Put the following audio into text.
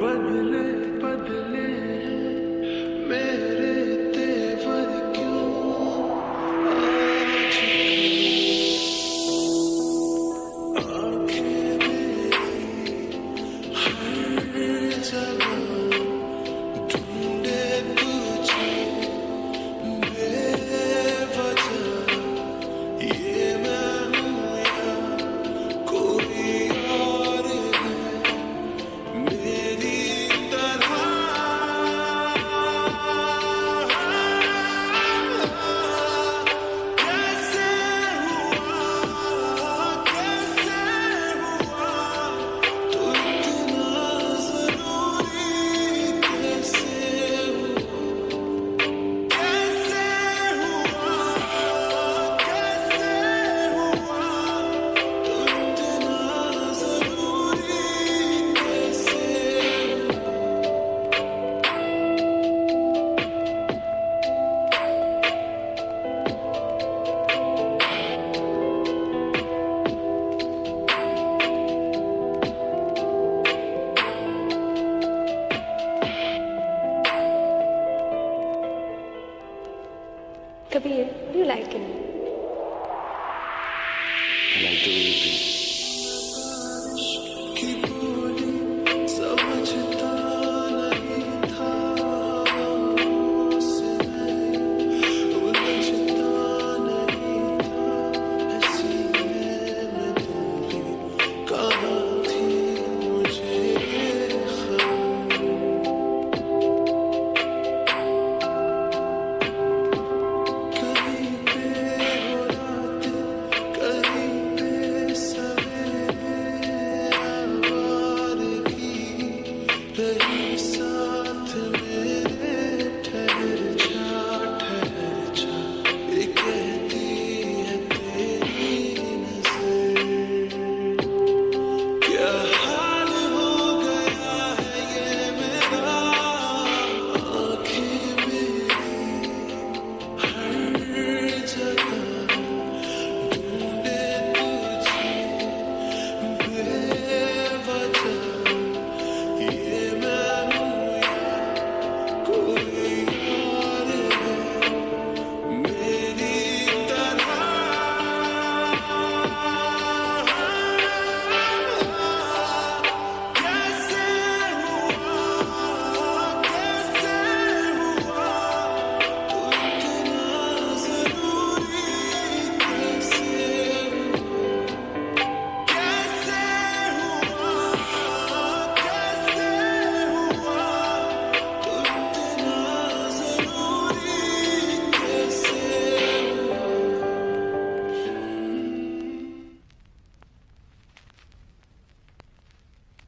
बदले बदले Kabir, do you like in me? I